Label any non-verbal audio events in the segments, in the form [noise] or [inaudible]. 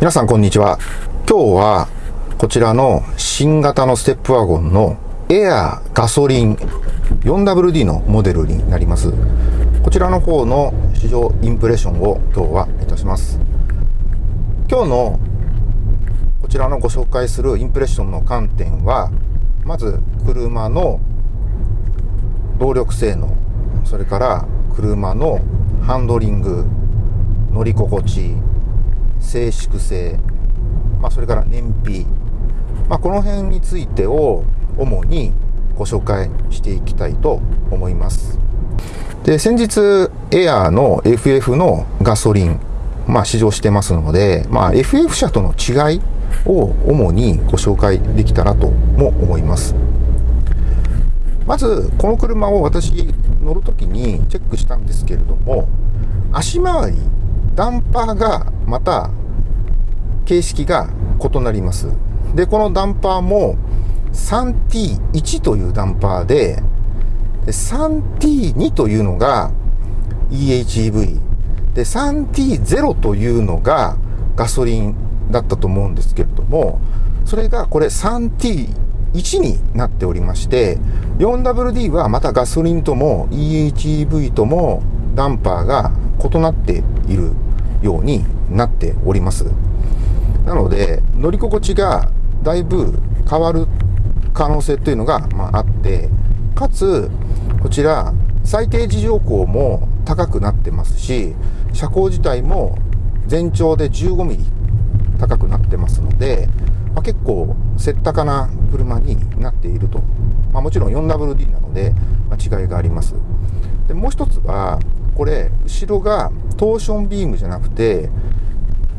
皆さんこんにちは。今日はこちらの新型のステップワゴンのエアガソリン 4WD のモデルになります。こちらの方の市場インプレッションを今日はいたします。今日のこちらのご紹介するインプレッションの観点は、まず車の動力性能、それから車のハンドリング、乗り心地、静粛性、まあ、それから燃費、まあ、この辺についてを主にご紹介していきたいと思います。で、先日、エアーの FF のガソリン、まあ、試乗してますので、まあ、FF 車との違いを主にご紹介できたらとも思います。まず、この車を私乗るときにチェックしたんですけれども、足回り、ダンパーがまた形式が異なります。で、このダンパーも 3T1 というダンパーで、3T2 というのが EHEV。で、3T0 というのがガソリンだったと思うんですけれども、それがこれ 3T1 になっておりまして、4WD はまたガソリンとも EHEV ともダンパーが異なっているようになっております。なので、乗り心地がだいぶ変わる可能性というのが、まあ、あって、かつ、こちら、最低自乗高も高くなってますし、車高自体も全長で15ミリ高くなってますので、まあ、結構、せったかな車になっていると。まあ、もちろん 4WD なので、ま、違いがあります。で、もう一つは、これ、後ろがトーションビームじゃなくて、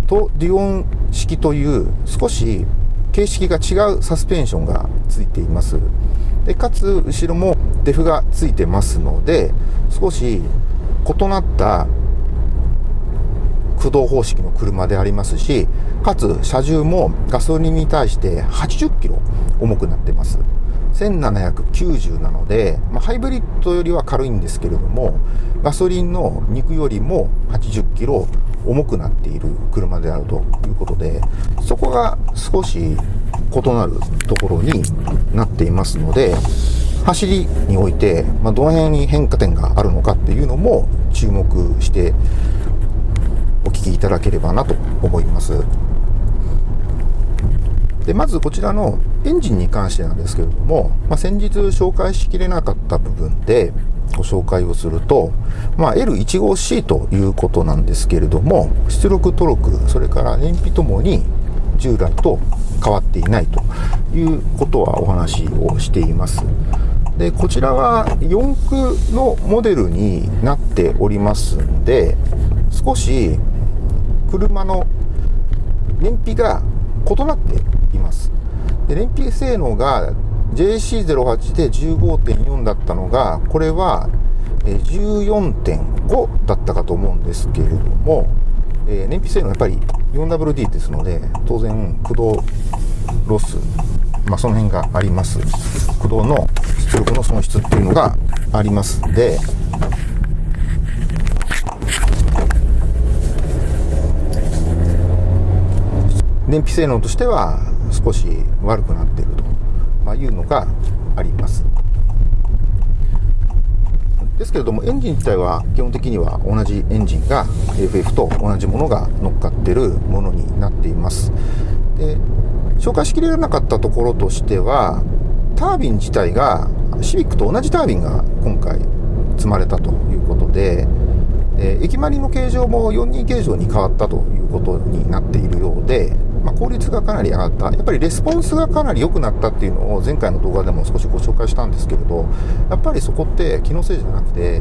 とデュオン式という少し形式が違うサスペンションがついています。でかつ、後ろもデフがついてますので、少し異なった駆動方式の車でありますし、かつ車重もガソリンに対して80キロ重くなってます。1790なので、まあ、ハイブリッドよりは軽いんですけれども、ガソリンの肉よりも80キロ重くなっている車であるということで、そこが少し異なるところになっていますので、走りにおいて、まあ、どの辺に変化点があるのかっていうのも注目してお聞きいただければなと思います。でまずこちらのエンジンに関してなんですけれども、まあ、先日紹介しきれなかった部分で、ご紹介をすると、まあ、L15C ということなんですけれども、出力トルク、それから燃費ともに従来と変わっていないということはお話をしています。で、こちらは4駆のモデルになっておりますんで、少し車の燃費が異なって。で燃費性能が JC08 で15.4だったのが、これは14.5だったかと思うんですけれども、えー、燃費性能やっぱり 4WD ですので、当然駆動ロス、まあ、その辺があります。駆動の出力の損失っていうのがありますんで、燃費性能としては少し悪くなっていると、いうのがあります。ですけれども、エンジン自体は基本的には同じエンジンが FF と同じものが乗っかってるものになっています。で、紹介しきれなかったところとしては、タービン自体がシビックと同じタービンが今回積まれたということで、え駅周りの形状も42形状に変わったということになっているようで、効率がかなり上がった。やっぱりレスポンスがかなり良くなったっていうのを前回の動画でも少しご紹介したんですけれど、やっぱりそこって気のせいじゃなくて、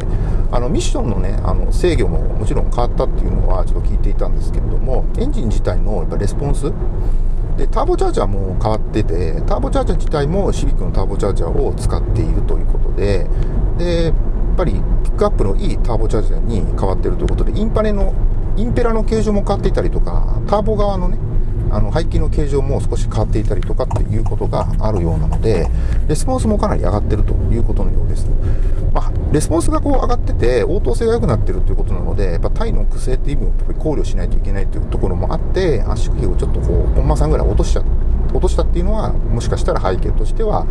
あのミッションのね、あの制御ももちろん変わったっていうのはちょっと聞いていたんですけれども、エンジン自体のやっぱレスポンスで、ターボチャージャーも変わってて、ターボチャージャー自体もシビックのターボチャージャーを使っているということで、で、やっぱりピックアップのいいターボチャージャーに変わってるということで、インパネの、インペラの形状も変わっていたりとか、ターボ側のね、あの排気の形状も少し変わっていたりとかっていうことがあるようなのでレスポンスもかなり上がってるということのようです、まあ、レスポンスがこう上がってて応答性が良くなってるということなのでやっぱタイの癖っていう意味をやっぱり考慮しないといけないというところもあって圧縮比をちょっとこうコンマ3ぐらい落としちゃ落としたっていうのはもしかしたら背景としては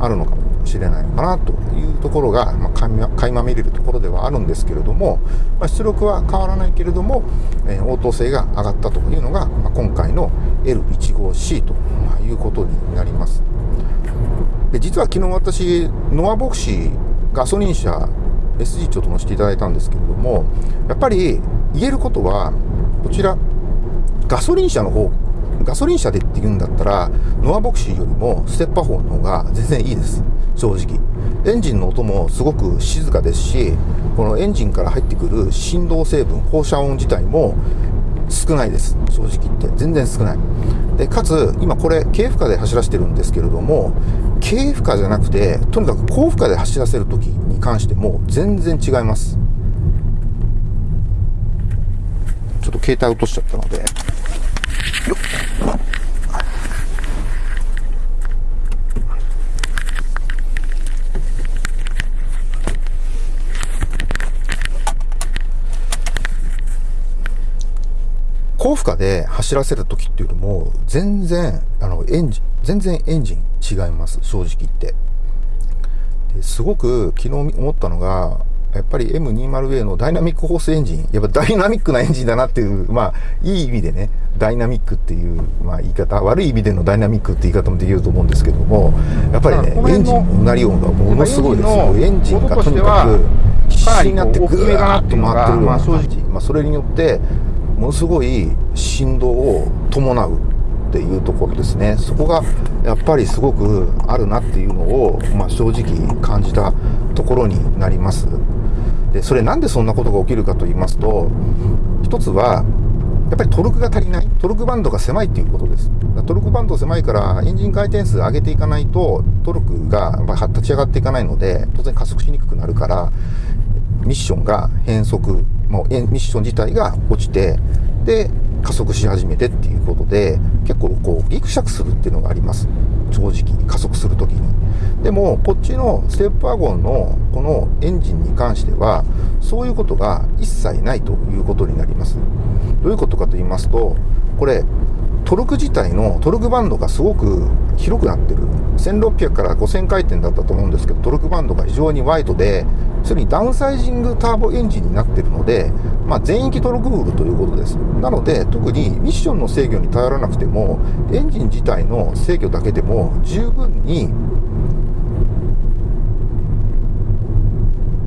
あるのかも。しれないのかなというところが、まあ、垣間見れるところではあるんですけれども、まあ、出力は変わらないけれども、えー、応答性が上がったというのが、まあ、今回の L15C ということになります。で実は昨日私ノアボクシーガソリン車 SG ちょっと乗せていただいたんですけれどもやっぱり言えることはこちらガソリン車の方ガソリン車でって言うんだったら、ノアボクシーよりもステッパーの方が全然いいです。正直。エンジンの音もすごく静かですし、このエンジンから入ってくる振動成分、放射音自体も少ないです。正直言って。全然少ない。で、かつ、今これ、軽負荷で走らせてるんですけれども、軽負荷じゃなくて、とにかく高負荷で走らせる時に関しても全然違います。ちょっと携帯落としちゃったので、高負荷で走らせる時っていうのも全然あのエンジン全然エンジン違います正直言ってですごく昨日思ったのがやっぱり M20A のダイナミックホースエンジン、やっぱダイナミックなエンジンだなっていう、まあ、いい意味でね、ダイナミックっていう、まあ、言い方、悪い意味でのダイナミックって言い方もできると思うんですけども、やっぱりね、エンジンのうなり音がものすごいですよ。エンジンがとにかく必死になってグーッと回ってるまあ正直、まあ、それによって、ものすごい振動を伴うっていうところですね。そこがやっぱりすごくあるなっていうのを、まあ、正直感じたところになります。で、それなんでそんなことが起きるかと言いますと、一つは、やっぱりトルクが足りない。トルクバンドが狭いっていうことです。トルクバンド狭いから、エンジン回転数上げていかないと、トルクが立ち上がっていかないので、当然加速しにくくなるから、ミッションが変速、もうミッション自体が落ちて、で、加速し始めてっていうことで、結構こう、ギクシャクするっていうのがあります。正直、加速するときに。でも、こっちのステップワゴンのこのエンジンに関しては、そういうことが一切ないということになります。どういうことかと言いますと、これ、トルク自体のトルクバンドがすごく広くなってる。1600から5000回転だったと思うんですけど、トルクバンドが非常にワイドで、それにダウンサイジングターボエンジンになってるので、まあ、全域トルクウールということです。なので、特にミッションの制御に頼らなくても、エンジン自体の制御だけでも十分に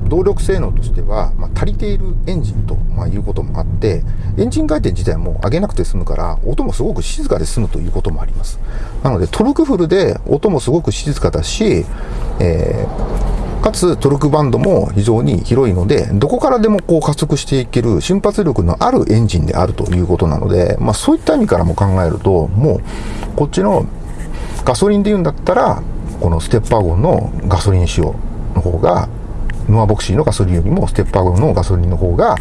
動力性能としては、まあ、足りているエンジンと、まあ、いうこともあって、エンジン回転自体も上げなくて済むから、音もすごく静かで済むということもあります。なので、トルクフルで音もすごく静かだし、えー、かつトルクバンドも非常に広いので、どこからでもこう加速していける瞬発力のあるエンジンであるということなので、まあそういった意味からも考えると、もうこっちのガソリンで言うんだったら、このステッパーゴンのガソリン仕様の方がノアボクシーのガソリンよりもステッパーゴンのガソリンの方が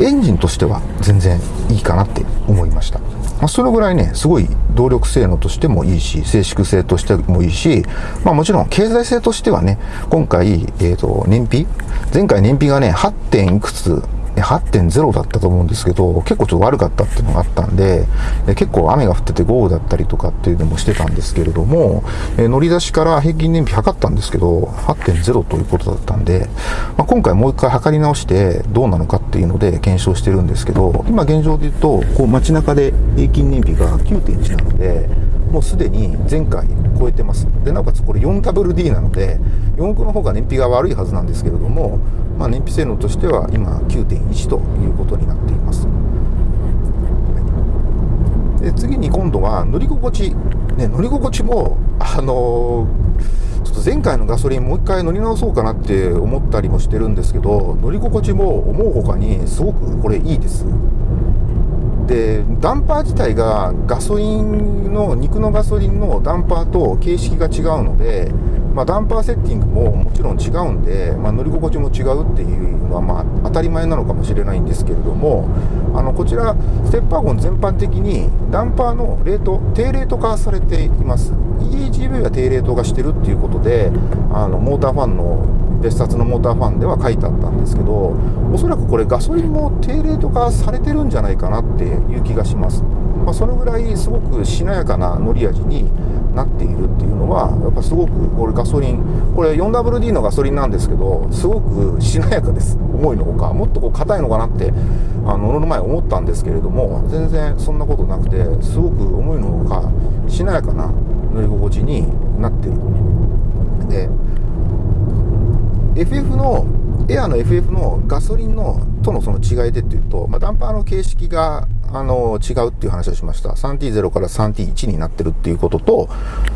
エンジンとしては全然いいかなって思いました。まあ、そのぐらいね、すごい動力性能としてもいいし、静粛性としてもいいし、まあもちろん経済性としてはね、今回、えっ、ー、と、燃費？前回燃費がね、8. 点いくつ8.0だったと思うんですけど、結構ちょっと悪かったっていうのがあったんで、結構雨が降ってて豪雨だったりとかっていうのもしてたんですけれども、え乗り出しから平均燃費測ったんですけど、8.0ということだったんで、まあ、今回もう一回測り直してどうなのかっていうので検証してるんですけど、今現状で言うと、こう街中で平均燃費が9.1なので、もうすでに前回超えてます。で、なおかつこれ 4WD なので、4駆の方が燃費が悪いはずなんですけれども、まあ、燃費性能としては今9.1ということになっています。で次に今度は乗り心地、ね、乗り心地も、あのー、ちょっと前回のガソリンもう一回乗り直そうかなって思ったりもしてるんですけど、乗り心地も思うほかにすごくこれいいです。でダンパー自体がガソリンの肉のガソリンのダンパーと形式が違うのでまあ、ダンパーセッティングももちろん違うんで、まあ、乗り心地も違うっていうのはまあ当たり前なのかもしれないんですけれどもあのこちらステッパーゴン全般的にダンパーのレート低レート化されています。EHV は低レート化してるっていうことであのモーターファンの別冊のモーターファンでは書いてあったんですけどおそらくこれガソリンも低レート化されてるんじゃないかなっていう気がします、まあ、そのぐらいすごくしなやかな乗り味になっているっていうのはやっぱすごくこれガソリンこれ 4WD のガソリンなんですけどすごくしなやかです。思いのほかもっとこう硬いのかなってあの乗る前思ったんですけれども全然そんなことなくてすごく思いのほかしなやかな乗り心地になってる。で FF のエアの FF のガソリンのとのその違いでっていうと、まあ、ダンパーの形式があの違うっていう話をしました。3T0 から 3T1 になってるっていうことと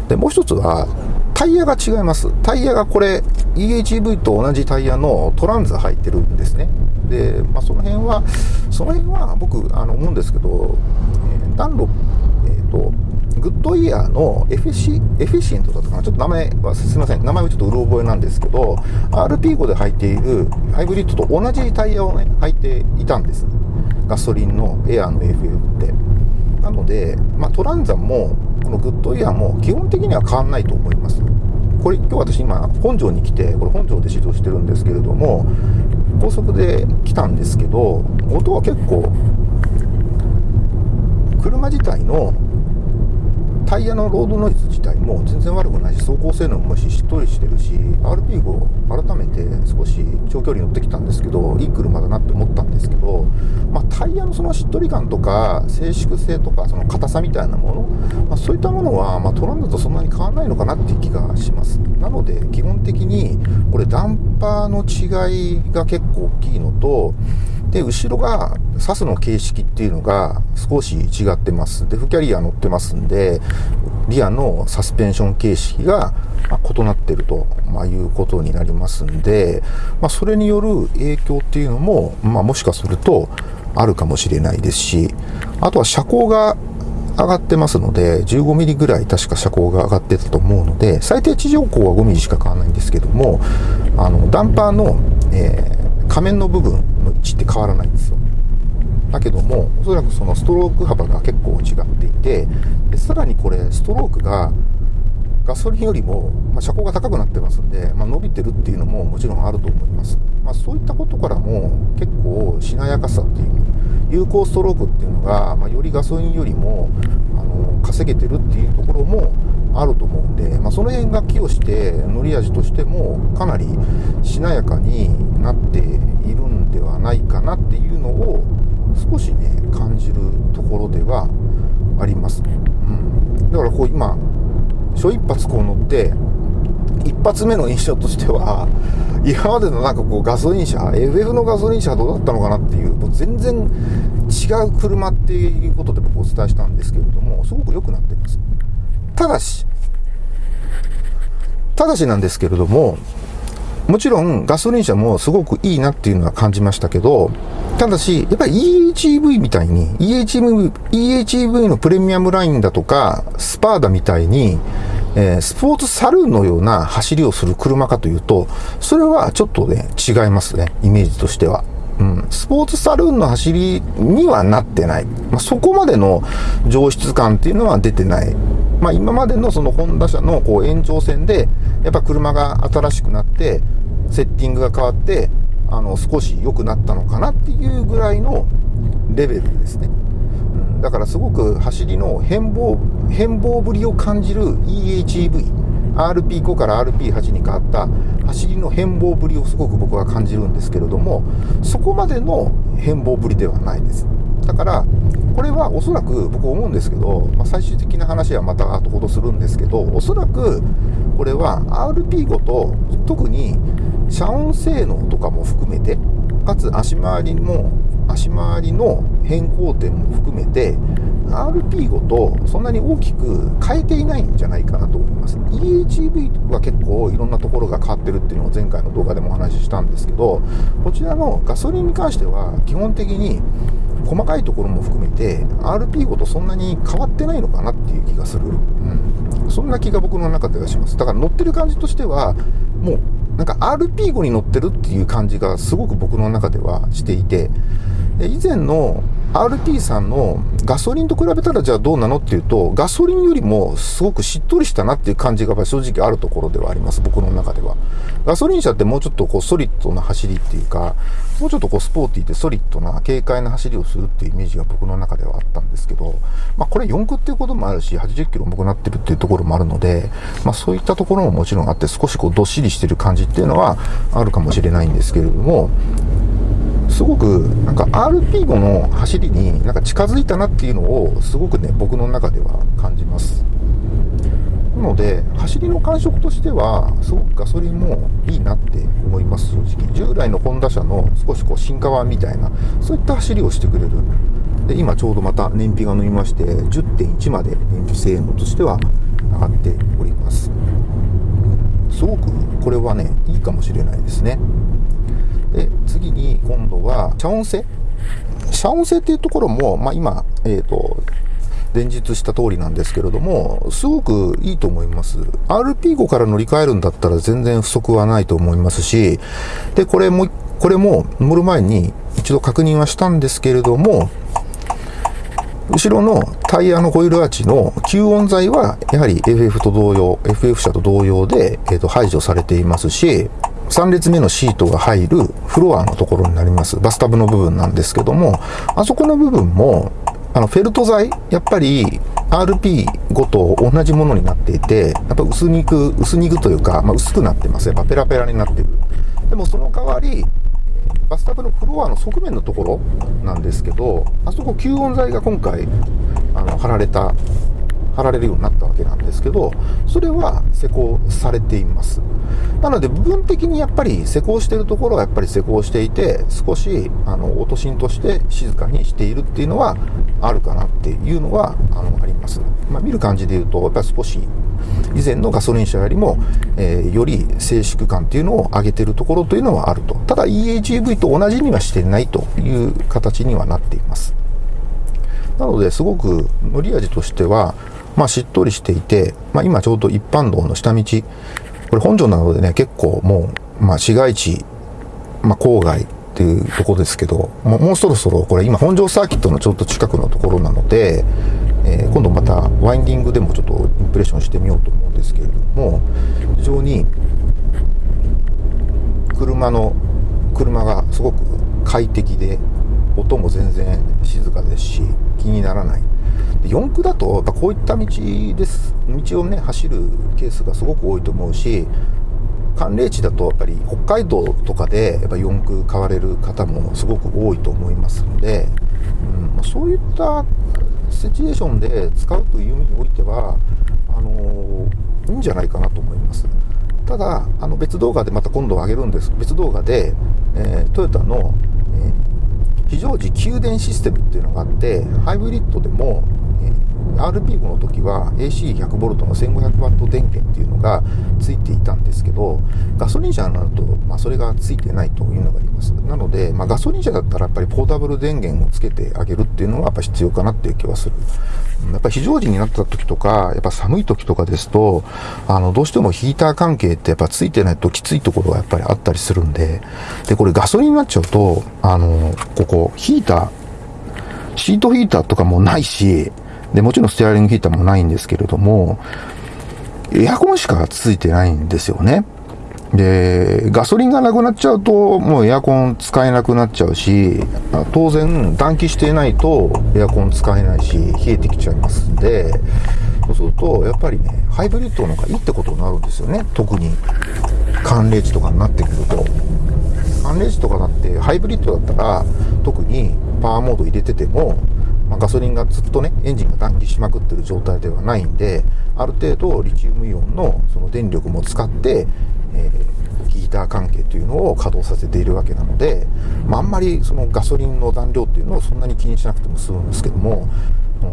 でもう一つはタイヤが違います。タイヤがこれ EHV と同じタイヤのトランザ入ってるんですね。で、まあ、その辺はその辺は僕あの思うんですけど、えー、ダンロえっ、とグッドイヤーのエフェシエフェシエントだったかな？ちょっと名前はすみません。名前はちょっとうろ覚えなんですけど RP5 で履いているハイブリッドと同じタイヤをね履いていたんです。ガソリンのエアーの FF って。なので、まあ、トランザもこのグッドイヤーも基本的には変わんないと思います。これ今日私今本庄に来てこれ本庄で指導してるんですけれども高速で来たんですけど音は結構車自体のタイヤのロードノイズ自体も全然悪くないし走行性能もしっとりしてるし RP5 改めて少し長距離乗ってきたんですけどいい車だなって思ったんですけど、まあ、タイヤのそのしっとり感とか静粛性とかその硬さみたいなもの、まあ、そういったものは、まあ、トランドとそんなに変わらないのかなっていう気がします。なので基本的にこれダンパーの違いが結構大きいのとで、後ろが、サスの形式っていうのが少し違ってます。デフキャリア乗ってますんで、リアのサスペンション形式が異なってると、まあ、いうことになりますんで、まあ、それによる影響っていうのも、まあ、もしかするとあるかもしれないですし、あとは車高が上がってますので、15ミリぐらい確か車高が上がってたと思うので、最低地上高は5ミリしか変わらないんですけども、あの、ダンパーの、えー仮面の部分の位置って変わらないんですよ。だけどもおそらくそのストローク幅が結構違っていてでさらにこれストロークがガソリンよりも、まあ、車高が高くなってますんで、まあ、伸びてるっていうのももちろんあると思います、まあ、そういったことからも結構しなやかさっていう有効ストロークっていうのが、ま、よりガソリンよりもあの稼げてるっていうところもあると思うんで、まあ、その辺が寄与して乗り味としてもかなりしなやかになっているんではないかなっていうのを少しね感じるところではあります、うん、だからこう今初一発こう乗って一発目の印象としては [laughs] 今までのなんかこうガソリン車 FF のガソリン車はどうだったのかなっていうもう全然違う車っていうことで僕お伝えしたんですけれどもすごく良くなってますただし、ただしなんですけれども、もちろんガソリン車もすごくいいなっていうのは感じましたけど、ただし、やっぱり EHEV みたいに、EHEV, EHEV のプレミアムラインだとか、スパーダみたいに、えー、スポーツサルーンのような走りをする車かというと、それはちょっとね、違いますね、イメージとしては。うん、スポーツサルーンの走りにはなってない。まあ、そこまでの上質感っていうのは出てない。まあ、今までのそのホンダ車のこう延長線で、やっぱ車が新しくなって、セッティングが変わって、あの、少し良くなったのかなっていうぐらいのレベルですね。うん、だからすごく走りの変貌、変貌ぶりを感じる EHEV。RP5 から RP8 に変わった走りの変貌ぶりをすごく僕は感じるんですけれどもそこまでの変貌ぶりではないですだからこれはおそらく僕思うんですけど、まあ、最終的な話はまた後ほどするんですけどおそらくこれは RP5 と特に遮音性能とかも含めてかつ足回りも足回りの変更点も含めて RP5 とそんなに大きく変えていないんじゃないかなと思います。EHEV は結構いろんなところが変わってるっていうのを前回の動画でもお話ししたんですけどこちらのガソリンに関しては基本的に細かいところも含めて RP ごとそんなに変わってないのかなっていう気がする、うん、そんな気が僕の中ではします。だから乗ってる感じとしてはもうなんか RP5 に乗ってるっていう感じがすごく僕の中ではしていて以前の RT さんのガソリンと比べたらじゃあどうなのっていうと、ガソリンよりもすごくしっとりしたなっていう感じが正直あるところではあります、僕の中では。ガソリン車ってもうちょっとこうソリッドな走りっていうか、もうちょっとこうスポーティーでソリッドな軽快な走りをするっていうイメージが僕の中ではあったんですけど、まあこれ4区っていうこともあるし、80キロ重くなってるっていうところもあるので、まあそういったところももちろんあって少しこうどっしりしてる感じっていうのはあるかもしれないんですけれども、すごくなんか RP5 の走りになんか近づいたなっていうのをすごくね僕の中では感じます。なので走りの感触としてはすごくガソリンもいいなって思います正直。従来のホンダ車の少しこう進化版みたいなそういった走りをしてくれる。で今ちょうどまた燃費が伸びまして10.1まで燃費性能としては上がっております。すごくこれはねいいかもしれないですね。で、次に今度は、遮音性？遮音性っていうところも、まあ、今、えっ、ー、と、伝述した通りなんですけれども、すごくいいと思います。RP5 から乗り換えるんだったら全然不足はないと思いますし、で、これも、これも乗る前に一度確認はしたんですけれども、後ろのタイヤのホイールアーチの吸音材はやはり FF と同様、FF 車と同様で、えー、と排除されていますし、3列目のシートが入るフロアのところになります。バスタブの部分なんですけども、あそこの部分も、あの、フェルト材、やっぱり RP5 と同じものになっていて、やっぱ薄肉、薄肉というか、まあ、薄くなってます。やっぱペラペラになってる。でもその代わり、バスタブのフロアの側面のところなんですけど、あそこ吸音材が今回、あの、貼られた貼られるようになったわけなんですけど、それは施工されています。なので、部分的にやっぱり施工しているところはやっぱり施工していて、少し、あの、音芯として静かにしているっていうのはあるかなっていうのは、あの、あります。まあ、見る感じで言うと、やっぱり少し、以前のガソリン車よりも、えー、より静粛感っていうのを上げてるところというのはあると。ただ EHEV と同じにはしてないという形にはなっています。なので、すごく乗り味としては、まあ、しっとりしていて、まあ、今ちょうど一般道の下道、これ本庄なのでね、結構もう、まあ、市街地、まあ、郊外っていうところですけど、もうもうそろそろこれ今本庄サーキットのちょっと近くのところなので、えー、今度またワインディングでもちょっとインプレッションしてみようと思うんですけれども、非常に車の、車がすごく快適で、音も全然静かですし、気にならない。四駆だと、やっぱこういった道です、道をね、走るケースがすごく多いと思うし、寒冷地だとやっぱり北海道とかでやっぱ四駆買われる方もすごく多いと思いますので、うん、そういったシチュエーションで使うという意味においては、あのー、いいんじゃないかなと思います。ただ、あの別動画でまた今度上げるんです。別動画で、えー、トヨタの、えー、非常時給電システムっていうのがあって、ハイブリッドでも RP5 の時は AC100V の 1500W 電源っていうのがついていたんですけど、ガソリン車になると、まあ、それがついてないというのがあります。なので、まあ、ガソリン車だったらやっぱりポータブル電源をつけてあげるっていうのはやっぱ必要かなっていう気はする。やっぱ非常時になった時とか、やっぱ寒い時とかですと、あの、どうしてもヒーター関係ってやっぱついてないときついところがやっぱりあったりするんで、で、これガソリンになっちゃうと、あの、ここ、ヒーター、シートヒーターとかもないし、で、もちろんステアリングヒーターもないんですけれども、エアコンしかついてないんですよね。で、ガソリンがなくなっちゃうと、もうエアコン使えなくなっちゃうし、当然暖気していないとエアコン使えないし、冷えてきちゃいますんで、そうすると、やっぱりね、ハイブリッドの方がいいってことになるんですよね。特に、寒冷地とかになってくると。寒冷地とかだって、ハイブリッドだったら、特にパワーモード入れてても、まあ、ガソリンがずっとね、エンジンが暖気しまくってる状態ではないんで、ある程度リチウムイオンのその電力も使って、えー、ヒーター関係というのを稼働させているわけなので、まあ、あんまりそのガソリンの残量っていうのをそんなに気にしなくても済むんですけども、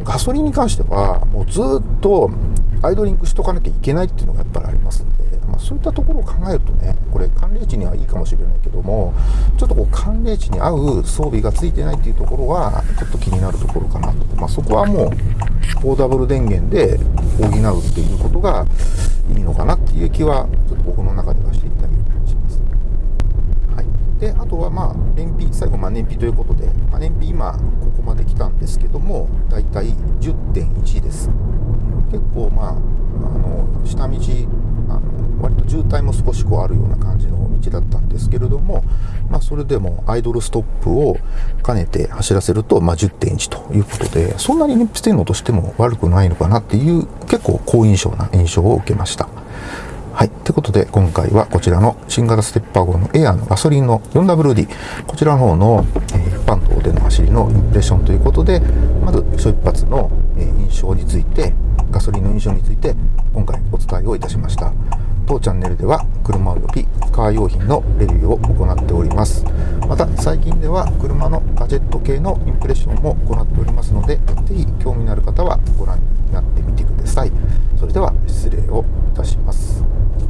ガソリンに関しては、もうずっとアイドリングしとかなきゃいけないっていうのがやっぱりありますんで、まあ、そういったところを考えるとねこれ寒冷地にはいいかもしれないけどもちょっとこう寒冷地に合う装備がついてないっていうところはちょっと気になるところかなと、まあ、そこはもうポーダブル電源で補うっていうことがいいのかなっていう気はちょっと僕の中ではしていた。であとはまあ燃費最後まあ燃費ということで、まあ、燃費今ここまで来たんですけどもだいたい10.1です結構まああの下道あの割と渋滞も少しこうあるような感じの道だったんですけれども、まあ、それでもアイドルストップを兼ねて走らせると、まあ、10.1ということでそんなに燃費性能としても悪くないのかなっていう結構好印象な印象を受けました。はい。ということで、今回はこちらの新型ステッパー号のエアのガソリンの 4WD、こちらの方の、え、一般道での走りのインプレッションということで、まず、初一発の、え、印象について、ガソリンの印象について、今回お伝えをいたしました。当チャンネルでは車及びカー用品のレビューを行っておりますまた最近では車のガジェット系のインプレッションも行っておりますので是非興味のある方はご覧になってみてくださいそれでは失礼をいたします